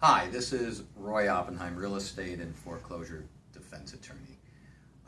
Hi, this is Roy Oppenheim, real estate and foreclosure defense attorney.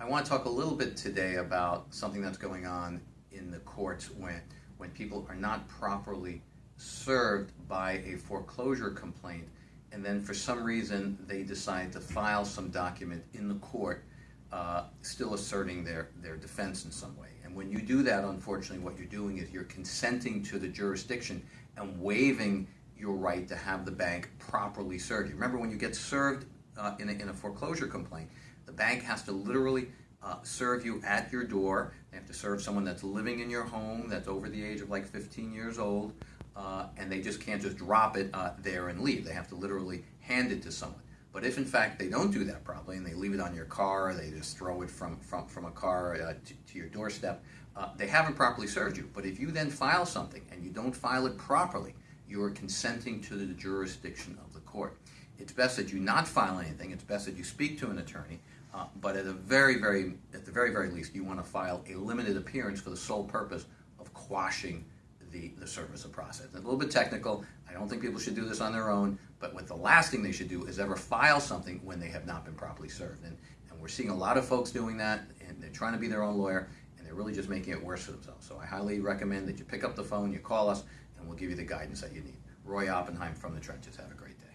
I want to talk a little bit today about something that's going on in the courts when, when people are not properly served by a foreclosure complaint and then for some reason they decide to file some document in the court uh, still asserting their, their defense in some way. And when you do that, unfortunately, what you're doing is you're consenting to the jurisdiction and waiving your right to have the bank properly serve you. Remember, when you get served uh, in, a, in a foreclosure complaint, the bank has to literally uh, serve you at your door. They have to serve someone that's living in your home, that's over the age of like 15 years old, uh, and they just can't just drop it uh, there and leave. They have to literally hand it to someone. But if in fact they don't do that properly and they leave it on your car, they just throw it from, from, from a car uh, to, to, your doorstep, uh, they haven't properly served you. But if you then file something and you don't file it properly, you are consenting to the jurisdiction of the court. It's best that you not file anything. It's best that you speak to an attorney. Uh, but at a very, very, at the very, very least, you want to file a limited appearance for the sole purpose of quashing the, the service of process. It's a little bit technical. I don't think people should do this on their own, but what the last thing they should do is ever file something when they have not been properly served. And, and we're seeing a lot of folks doing that, and they're trying to be their own lawyer, and they're really just making it worse for themselves. So I highly recommend that you pick up the phone, you call us, and we'll give you the guidance that you need. Roy Oppenheim from the Trenches. Have a great day.